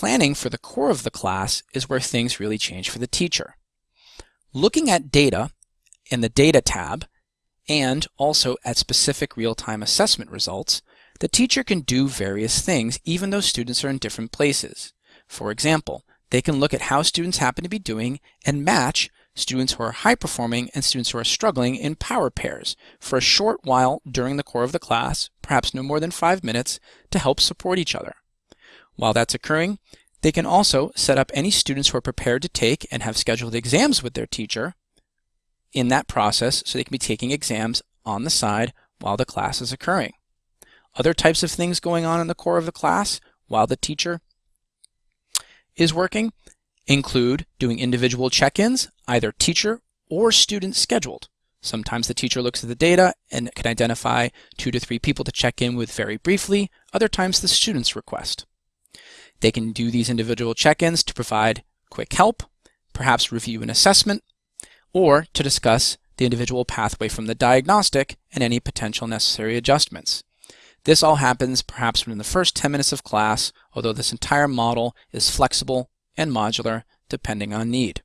planning for the core of the class is where things really change for the teacher. Looking at data in the Data tab and also at specific real-time assessment results, the teacher can do various things even though students are in different places. For example, they can look at how students happen to be doing and match students who are high performing and students who are struggling in power pairs for a short while during the core of the class, perhaps no more than five minutes, to help support each other. While that's occurring, they can also set up any students who are prepared to take and have scheduled exams with their teacher in that process so they can be taking exams on the side while the class is occurring. Other types of things going on in the core of the class while the teacher is working include doing individual check-ins, either teacher or student scheduled. Sometimes the teacher looks at the data and can identify two to three people to check in with very briefly. Other times the students request. They can do these individual check-ins to provide quick help, perhaps review an assessment, or to discuss the individual pathway from the diagnostic and any potential necessary adjustments. This all happens perhaps within the first 10 minutes of class, although this entire model is flexible and modular depending on need.